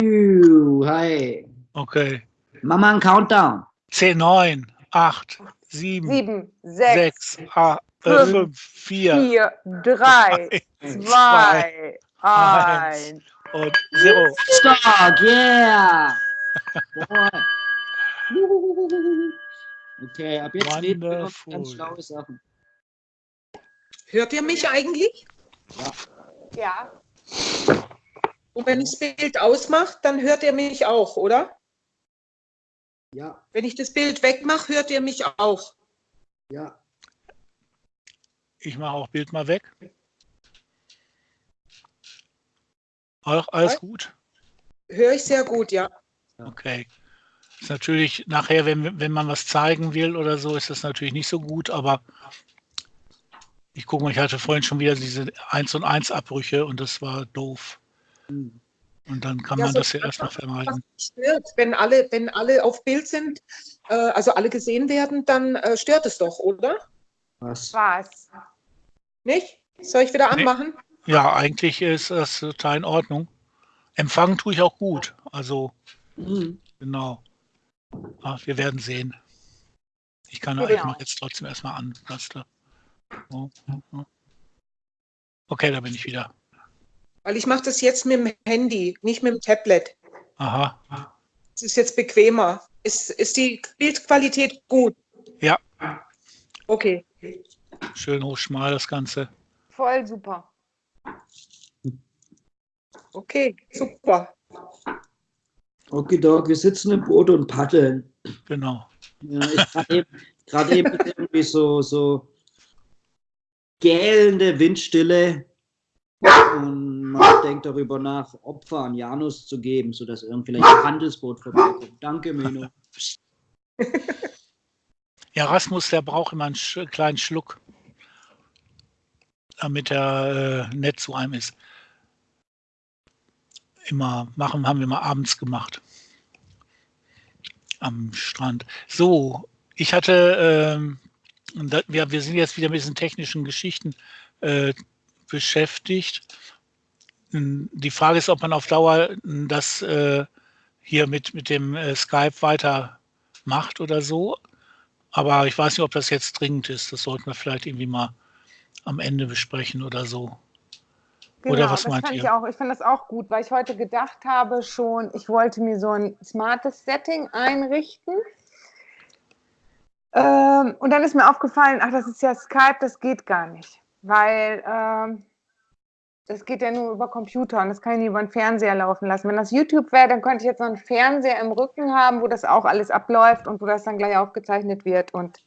Hi. Okay. Mach mal einen Countdown. 10, 9, 8, 7, Sieben, sechs, 6, 8, fünf, 5, 4 vier, drei, zwei, eins. und 0. Stark, yeah. Okay, ab jetzt reden wir ganz schlaue Sachen. Hört ihr mich eigentlich? Ja, Und wenn ich das Bild ausmache, dann hört ihr mich auch, oder? Ja, Wenn ich das Bild wegmache, hört ihr mich auch. ja. Ich mache auch Bild mal weg. Auch alles Was? gut? Höre ich sehr gut, ja. Okay. Ist natürlich nachher, wenn, wenn man was zeigen will oder so, ist das natürlich nicht so gut, aber ich gucke mal, ich hatte vorhin schon wieder diese 1 und 1 Abbrüche und das war doof. Und dann kann Ja, man so das ja erstmal Was vermeiden. stört, wenn alle, wenn alle auf Bild sind, äh, also alle gesehen werden, dann äh, stört es doch, oder? Was? was? Nicht? Soll ich wieder Nee. anmachen? Ja, eigentlich ist das total in Ordnung. Empfangen tue ich auch gut. Also, Hm. genau. Ach, wir werden sehen. Ich kann, ich Genau. mache jetzt trotzdem erstmal an. Okay, da bin ich wieder. Weil ich mache das jetzt mit dem Handy, nicht mit dem Tablet. Aha. Es ist jetzt bequemer. Ist, ist die Bildqualität gut? Ja. Okay. Schön hochschmal das Ganze. Voll super. Okay, super. Okay, Doc, wir sitzen im Boot und paddeln. Genau. Ja, gerade eben, eben irgendwie so, so gählende Windstille. Und man denkt darüber nach, Opfer an Janus zu geben, sodass irgendwie ein Handelsboot vorbeikommt. Danke, Mino. Ja, Rasmus, der braucht immer einen kleinen Schluck, damit er äh, nett zu einem ist. Immer machen, haben wir mal abends gemacht. Am Strand. So, ich hatte, ähm, da, wir, wir sind jetzt wieder mit diesen technischen Geschichten äh, beschäftigt. Die Frage ist, ob man auf Dauer das äh, hier mit, mit dem äh, Skype weiter macht oder so. Aber ich weiß nicht, ob das jetzt dringend ist. Das sollten wir vielleicht irgendwie mal am Ende besprechen oder so. Genau, Oder was das meint fand ihr? ich auch. Ich fand das auch gut, weil ich heute gedacht habe schon, ich wollte mir so ein smartes Setting einrichten. Ähm, und dann ist mir aufgefallen, ach, das ist ja Skype, das geht gar nicht, weil ähm, das geht ja nur über Computer und das kann ich nicht über den Fernseher laufen lassen. Wenn das YouTube wäre, dann könnte ich jetzt noch einen Fernseher im Rücken haben, wo das auch alles abläuft und wo das dann gleich aufgezeichnet wird. Und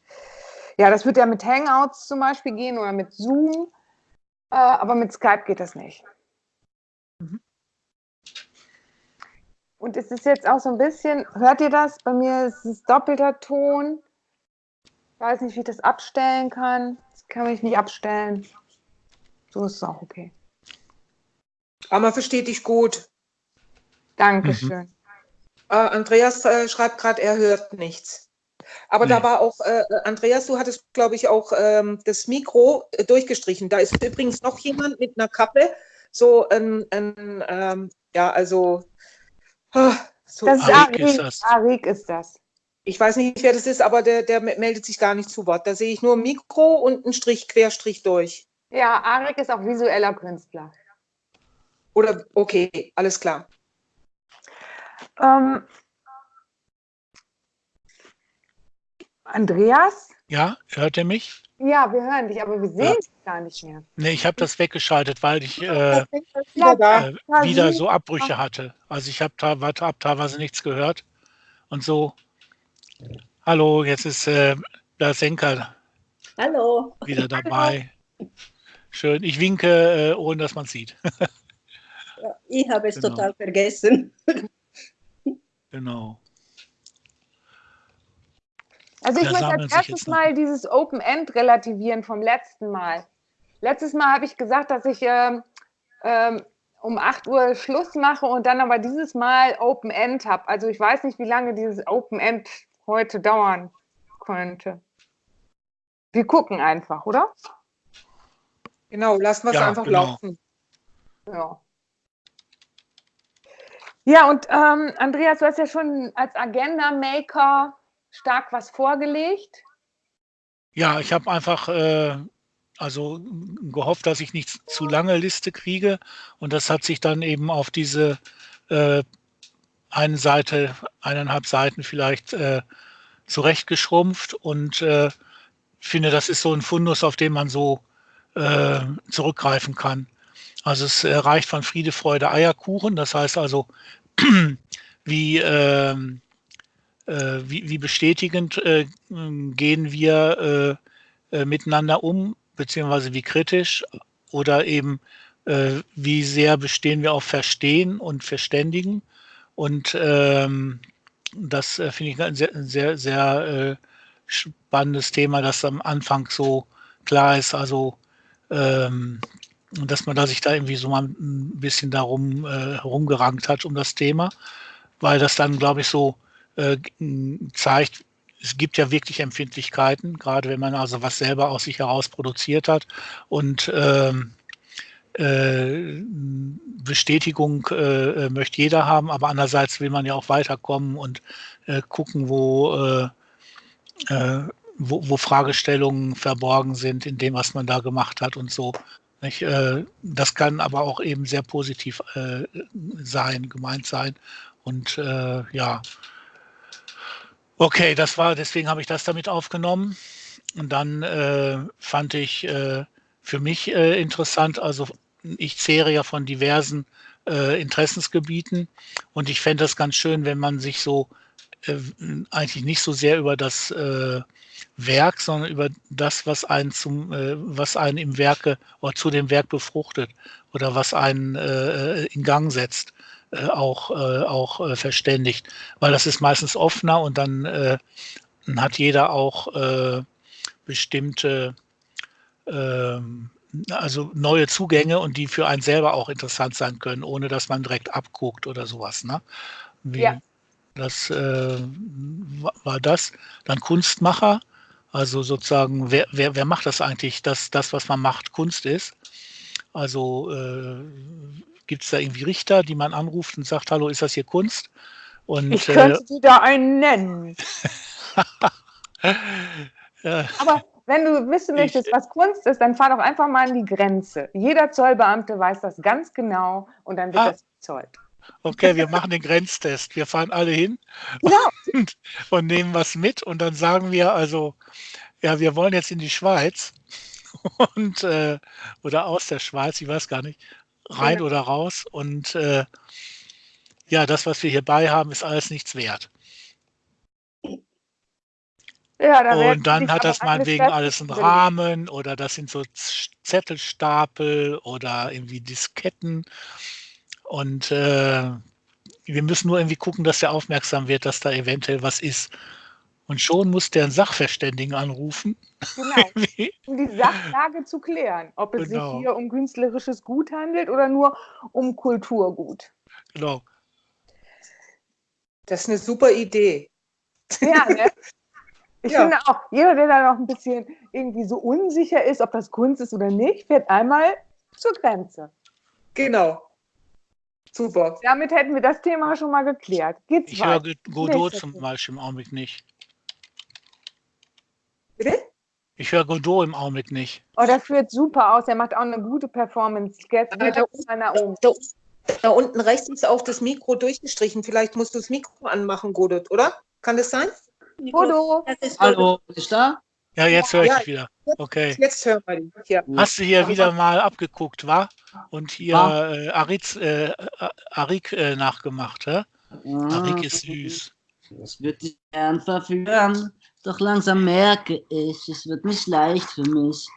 ja, das wird ja mit Hangouts zum Beispiel gehen oder mit Zoom. Äh, aber mit Skype geht das nicht. Und es ist jetzt auch so ein bisschen, hört ihr das? Bei mir ist es doppelter Ton. Ich weiß nicht, wie ich das abstellen kann. Das kann ich nicht abstellen. So ist es auch okay. Aber man versteht dich gut. Dankeschön. Äh, Andreas äh, schreibt gerade, er hört nichts. Aber da Nee. war auch, äh, Andreas, du hattest, glaube ich, auch ähm, das Mikro äh, durchgestrichen. Da ist übrigens noch jemand mit einer Kappe. So ein, ein ähm, ja, also, ah, so, Das ist Arik ist Arik. das. Arik ist das. ich weiß nicht, wer das ist, aber der, der meldet sich gar nicht zu Wort. Da sehe ich nur Mikro und einen Strich, Querstrich durch. Ja, Arik ist auch visueller Künstler. Oder, okay, alles klar. Ähm, Andreas? Ja, hört ihr mich? Ja, wir hören dich, aber wir sehen dich gar nicht mehr. Nee, ich habe das weggeschaltet, weil ich äh, Wieder äh, wieder so Abbrüche hatte. Also ich habe da, hab teilweise nichts gehört. Und so, hallo, jetzt ist äh, der Senker Hallo. wieder dabei. Schön. Ich winke, äh, ohne dass man sieht. Ja, ich habe es Genau. total vergessen. genau. Also ich möchte als erstes mal dieses Open End relativieren vom letzten Mal. Letztes Mal habe ich gesagt, dass ich ähm, ähm, um 8 Uhr Schluss mache und dann aber dieses Mal Open End habe. Also ich weiß nicht, wie lange dieses Open End heute dauern könnte. Wir gucken einfach, oder? Genau, lassen wir es Ja, einfach genau. laufen. Ja. Ja, und ähm, Andreas, du hast ja schon als Agenda-Maker stark was vorgelegt. Ja, ich habe einfach äh, also gehofft, dass ich nicht zu lange Liste kriege. Und das hat sich dann eben auf diese äh, eine Seite, eineinhalb Seiten vielleicht äh, zurechtgeschrumpft und äh, finde, das ist so ein Fundus, auf den man so äh, zurückgreifen kann. Also es äh, reicht von Friede, Freude, Eierkuchen. Das heißt also, wie, äh, äh, wie, wie, bestätigend äh, gehen wir äh, äh, miteinander um, beziehungsweise wie kritisch oder eben äh, wie sehr bestehen wir auf Verstehen und Verständigen. Und ähm, das finde ich ein sehr, sehr, sehr spannendes Thema, das am Anfang so klar ist. Also ähm, dass man da sich da irgendwie so mal ein bisschen darum äh, herumgerankt hat um das Thema, weil das dann, glaube ich, so äh, zeigt, es gibt ja wirklich Empfindlichkeiten, gerade wenn man also was selber aus sich heraus produziert hat und ähm, äh, Bestätigung äh, möchte jeder haben, aber andererseits will man ja auch weiterkommen und äh, gucken, wo, äh, äh, wo, wo, Fragestellungen verborgen sind in dem, was man da gemacht hat und so. Nicht? Äh, das kann aber auch eben sehr positiv äh, sein, gemeint sein. Und äh, ja, okay, das war, deswegen habe ich das damit aufgenommen. Und dann äh, fand ich für mich interessant, also ich zehre ja von diversen Interessensgebieten und ich fände das ganz schön, wenn man sich so eigentlich nicht so sehr über das Werk, sondern über das, was einen zum, äh, was einen im Werke oder zu dem Werk befruchtet oder was einen äh, in Gang setzt, äh, auch, äh, auch äh, verständigt. Weil das ist meistens offener und dann äh, hat jeder auch bestimmte ähm, also neue Zugänge und die für einen selber auch interessant sein können, ohne dass man direkt abguckt oder sowas. Ne? Wie, ja. Das äh, war das. Dann Kunstmacher. Also sozusagen, wer, wer, wer macht das eigentlich, dass das, was man macht, Kunst ist? Also äh, gibt es da irgendwie Richter, die man anruft und sagt, hallo, ist das hier Kunst? Und, ich könnte äh, dir da einen nennen. Aber wenn du wissen möchtest, was Kunst ist, dann fahr doch einfach mal an die Grenze. Jeder Zollbeamte weiß das ganz genau und dann wird ah, das bezollt. Okay, wir machen den Grenztest. Wir fahren alle hin ja. und, und, nehmen was mit und dann sagen wir also, ja, wir wollen jetzt in die Schweiz und äh, oder aus der Schweiz, ich weiß gar nicht, rein ja. oder raus und äh, ja, das, was wir hier bei haben, ist alles nichts wert. Ja, und dann hat das meinetwegen alles einen Rahmen oder das sind so Zettelstapel oder irgendwie Disketten und äh, wir müssen nur irgendwie gucken, dass der aufmerksam wird, dass da eventuell was ist. Und schon muss der einen Sachverständigen anrufen. Genau, um die Sachlage zu klären. Ob es genau. sich hier um künstlerisches Gut handelt oder nur um Kulturgut. Genau. Das ist eine super Idee. Ja, ne? Ich ja. finde auch, jeder, der da noch ein bisschen irgendwie so unsicher ist, ob das Kunst ist oder nicht, fährt einmal zur Grenze. Genau. Super. Damit hätten wir das Thema schon mal geklärt. Geht's ich höre Godot zum Beispiel im Augenblick nicht. Bitte? Ich höre Godot im Augenblick nicht. Oh, das führt super aus. Er macht auch eine gute Performance. Jetzt geht da, da, da, da, unten rechts ist auch das Mikro durchgestrichen. Vielleicht musst du das Mikro anmachen, Godot, oder? Kann das sein? Godot. Hallo, ist da? Ja, jetzt höre ich ja, dich wieder. Okay. Jetzt hören wir dich. Ja. Hast du hier wieder mal abgeguckt, wa? Und hier ah. äh, Arik, äh, Arik äh, nachgemacht, hä? Ah, Arik ist süß. Das wird dich gern verführen, doch langsam merke ich, es wird nicht leicht für mich.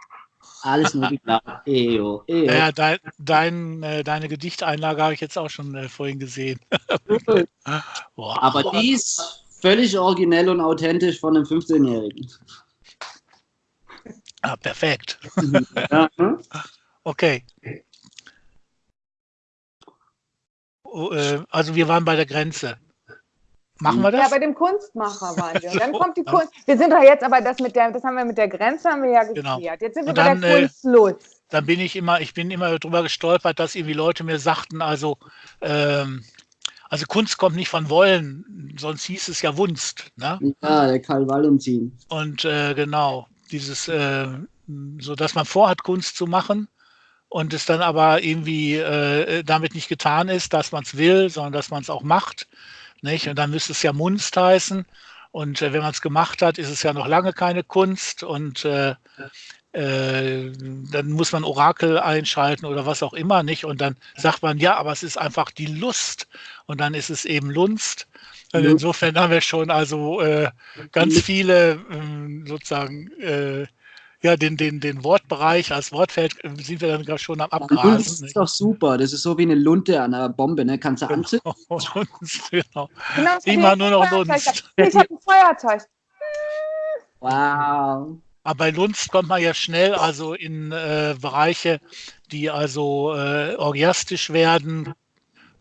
Alles nur die Eo, Eo. Ja, dein, dein, äh, deine Gedichteinlage habe ich jetzt auch schon äh, vorhin gesehen. Aber die ist völlig originell und authentisch von einem 15-Jährigen. Ah, perfekt. okay. Oh, äh, also wir waren bei der Grenze. Machen wir das? Ja, bei dem Kunstmacher waren wir. Und dann kommt die Kunst. Wir sind doch jetzt aber das mit der, das haben wir mit der Grenze haben wir ja genau. geklärt. Genau. Jetzt sind wir dann, bei der Kunstlust. Äh, dann bin ich immer, ich bin immer darüber gestolpert, dass irgendwie Leute mir sagten, also ähm, Also Kunst kommt nicht von Wollen, sonst hieß es ja Wunst. Ne? Ja, der Karl Valentin. Und äh, genau, dieses, äh, so dass man vorhat, Kunst zu machen und es dann aber irgendwie äh, damit nicht getan ist, dass man es will, sondern dass man es auch macht. Nicht? Und dann müsste es ja Munst heißen. Und äh, wenn man es gemacht hat, ist es ja noch lange keine Kunst. Und äh, äh, dann muss man Orakel einschalten oder was auch immer nicht. Und dann sagt man, ja, aber es ist einfach die Lust. Und dann ist es eben Lunst. Und insofern haben wir schon also äh, ganz viele äh, sozusagen äh, ja, den, den, den Wortbereich als Wortfeld äh, sind wir dann schon am Abgrasen. ist doch super. Das ist so wie eine Lunte an einer Bombe, ne? Kannst du anzünden? Lunst, genau. Genau, Immer nur noch. Lunst. Ich habe ein Feuerzeug. Wow. Aber bei Lunst kommt man ja schnell also in äh, Bereiche, die also äh, orgiastisch werden.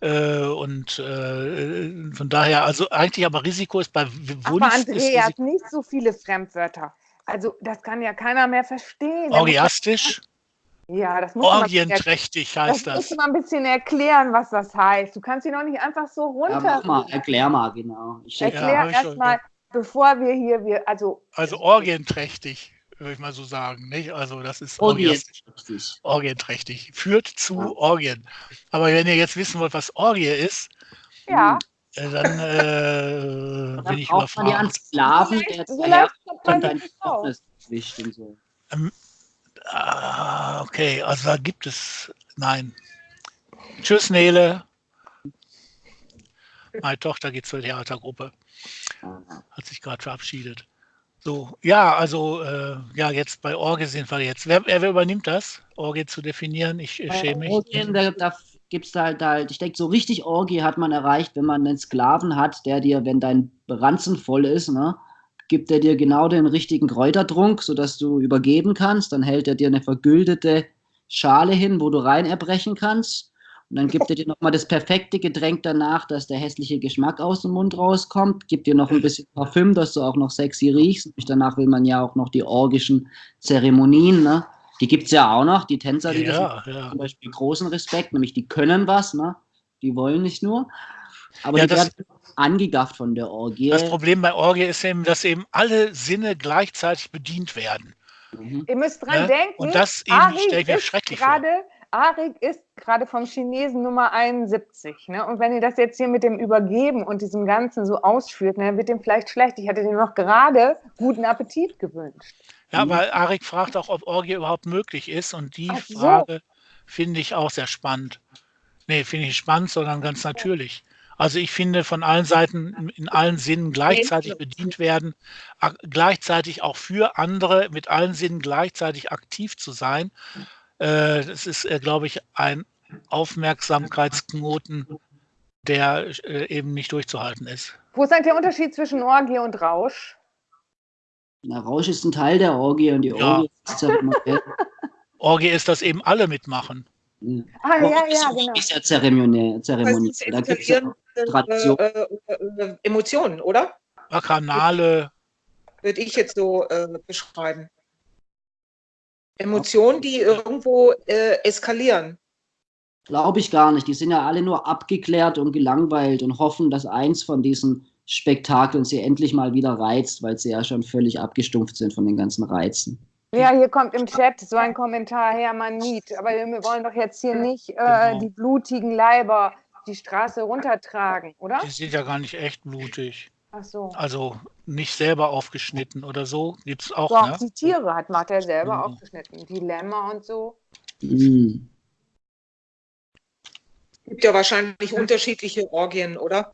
Äh, und äh, von daher, also eigentlich aber Risiko ist bei Aber Wunst ist Andreas, Risiko nicht so viele Fremdwörter. Also das kann ja keiner mehr verstehen. Muss orgiastisch, man- Ja, das muss man, orgienträchtig das heißt musst du das. mal ein bisschen erklären, was das heißt. Du kannst ihn doch nicht einfach so Ja, runter. mach mal, erklär mal, genau. Ich Ja, Erklär schon, erstmal, bevor wir hier, wir, also Also orgienträchtig, würde ich mal so sagen. Nicht? Also das ist orgiastisch. Orgiensträchtig. Orgienträchtig. Führt zu Ja. Orgien. Aber wenn ihr jetzt wissen wollt, was Orgie ist, ja. äh, dann äh, Dann bin ich braucht man ja einen überfragt. Sklaven, der Vielleicht- jetzt vielleicht daher kommt dein nicht so. Ah, okay, also da gibt es. Nein. Tschüss, Nele. Meine Tochter geht zur Theatergruppe. Hat sich gerade verabschiedet. So, ja, also, äh, ja, jetzt bei Orge sind wir jetzt. Wer, wer übernimmt das, Orge zu definieren? Ich äh, schäme mich. Orgien, da, da gibt es halt halt, ich denke, so richtig Orgie hat man erreicht, wenn man einen Sklaven hat, der dir, wenn dein Ranzen voll ist, ne, gibt er dir genau den richtigen Kräutertrunk, sodass du übergeben kannst. Dann hält er dir eine vergüldete Schale hin, wo du rein erbrechen kannst. Und dann gibt er dir nochmal das perfekte Getränk danach, dass der hässliche Geschmack aus dem Mund rauskommt. Gibt dir noch ein bisschen Parfüm, dass du auch noch sexy riechst. Und danach will man ja auch noch die orgischen Zeremonien. Ne? Die gibt es ja auch noch. Die Tänzer, die das Ja, ja. zum Beispiel großen Respekt, nämlich die können was, ne? Die wollen nicht nur. Aber Ja, die das- werden angegafft von der Orgie. Das Problem bei Orgie ist eben, dass eben alle Sinne gleichzeitig bedient werden. Mhm. Ihr müsst dran Ne? denken, Und das eben stelle ich mir ist schrecklich vor. Arik ist gerade vom Chinesen Nummer 71. Ne? Und wenn ihr das jetzt hier mit dem Übergeben und diesem Ganzen so ausführt, ne, dann wird dem vielleicht schlecht. Ich hatte dem noch gerade guten Appetit gewünscht. Ja, weil Arik fragt auch, ob Orgie überhaupt möglich ist. Und die so. Frage finde ich auch sehr spannend. Nee, finde ich nicht spannend, sondern ganz natürlich. Also ich finde, von allen Seiten in allen Sinnen gleichzeitig bedient werden, gleichzeitig auch für andere mit allen Sinnen gleichzeitig aktiv zu sein. Äh, das ist, äh, glaube ich, ein Aufmerksamkeitsknoten, der äh, eben nicht durchzuhalten ist. Wo ist eigentlich der Unterschied zwischen Orgie und Rausch? Na, Rausch ist ein Teil der Orgie und die Ja. Orgie ist zeremoniell. Orgie ist, dass eben alle mitmachen. Ja. Ah, ja, Orgie ja, auch- genau. Ist ja zeremoniell. zeremoniell. Meistens Da gibt es ja äh, äh, Emotionen, oder? Bacchanale, Würde ich jetzt so äh, beschreiben. Emotionen, die irgendwo äh, eskalieren. Glaube ich gar nicht. Die sind ja alle nur abgeklärt und gelangweilt und hoffen, dass eins von diesen Spektakeln sie endlich mal wieder reizt, weil sie ja schon völlig abgestumpft sind von den ganzen Reizen. Ja, hier kommt im Chat so ein Kommentar, Hermann Niet. Aber wir wollen doch jetzt hier nicht äh, Genau. die blutigen Leiber die Straße runtertragen, oder? die sind ja gar nicht echt blutig. Ach so. Also nicht selber aufgeschnitten oder so. Gibt es auch, Doch, ne? die Tiere hat Martha selber Ja. aufgeschnitten. Die Lämmer und so. Mhm. Gibt ja wahrscheinlich unterschiedliche Orgien, oder?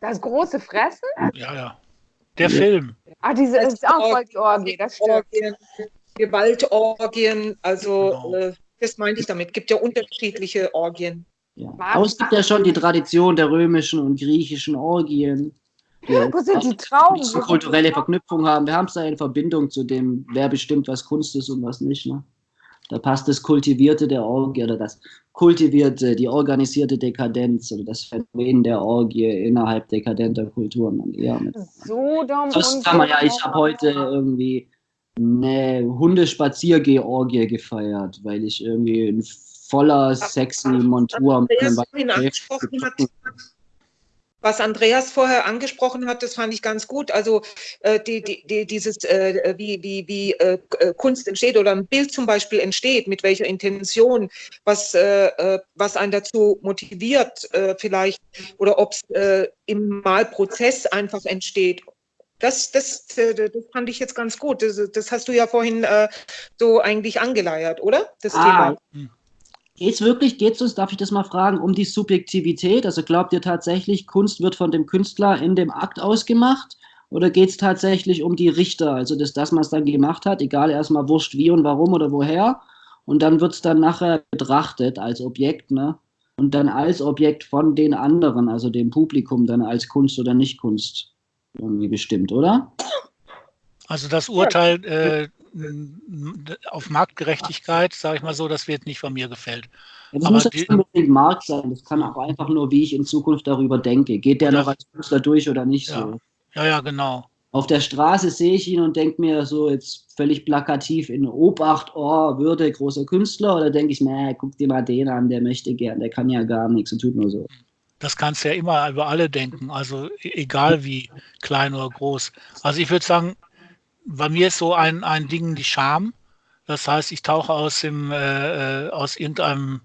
Das große Fressen? Ja, ja. Der Ja. Film. Ah, diese das ist auch voll die Orgie, das stimmt. Orgien, Gewaltorgien, also Genau. äh, das meinte ich damit. Gibt ja unterschiedliche Orgien. Ja. Aber es gibt ja schon die Tradition der römischen und griechischen Orgien. Die Wo sind die Trauben? die kulturelle? Verknüpfung haben. Wir haben es da in Verbindung zu dem, wer bestimmt, was Kunst ist und was nicht. Ne? Da passt das Kultivierte der Orgie oder das Kultivierte, die organisierte Dekadenz oder das Phänomen der Orgie innerhalb dekadenter Kulturen dann eher mit. Sodom Sonst und kann man ja, ich habe heute irgendwie eine Hundespaziergeh-Orgie gefeiert, weil ich irgendwie in voller sexy Montur mit Andreas einem vorhin Weißen angesprochen hat, was Andreas vorher angesprochen hat, das fand ich ganz gut. Also äh, die, die, die, dieses, äh, wie, wie, wie äh, äh Kunst entsteht oder ein Bild zum Beispiel entsteht, mit welcher Intention, was, äh, äh was einen dazu motiviert vielleicht oder ob es im Malprozess einfach entsteht. Das, das, das fand ich jetzt ganz gut. Das, das hast du ja vorhin so eigentlich angeleiert, oder? Das ah, Thema. Geht es wirklich, geht es darf ich das mal fragen, um die Subjektivität? Also glaubt ihr tatsächlich, Kunst wird von dem Künstler in dem Akt ausgemacht? Oder geht es tatsächlich um die Richter? Also das, das es dann gemacht hat, egal erstmal wurscht wie und warum oder woher. Und dann wird es dann nachher betrachtet als Objekt, ne? Und dann als Objekt von den anderen, also dem Publikum, dann als Kunst oder nicht Kunst irgendwie bestimmt, oder? Also das Urteil äh, auf Marktgerechtigkeit, sage ich mal so, das wird nicht von mir gefällt. Ja, das Aber muss nicht unbedingt Markt sein, das kann auch einfach nur, wie ich in Zukunft darüber denke. Geht der noch als Künstler durch oder nicht ja. so? Ja, ja, genau. Auf der Straße sehe ich ihn und denke mir so jetzt völlig plakativ in Obacht, oh, Würde, großer Künstler, oder denke ich, nee, guck dir mal den an, der möchte gern, der kann ja gar nichts und tut nur so. Das kannst du ja immer über alle denken, also e-, egal wie klein oder groß. Also ich würde sagen, bei mir ist so ein, ein Ding die Scham. Das heißt, ich tauche aus, dem, äh, äh, aus irgendeinem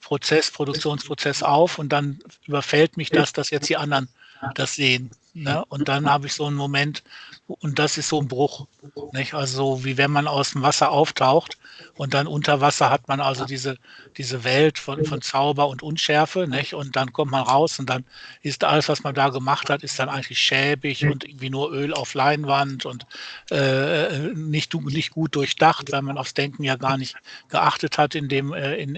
Prozess, Produktionsprozess auf und dann überfällt mich das, dass jetzt die anderen das sehen. Ne? Und dann habe ich so einen Moment, und das ist so ein Bruch. Nicht? Also wie wenn man aus dem Wasser auftaucht und dann unter Wasser hat man also diese, diese Welt von, von Zauber und Unschärfe. Nicht? Und dann kommt man raus und dann ist alles, was man da gemacht hat, ist dann eigentlich schäbig und irgendwie nur Öl auf Leinwand und äh, nicht, nicht gut durchdacht, weil man aufs Denken ja gar nicht geachtet hat in dem, äh, in,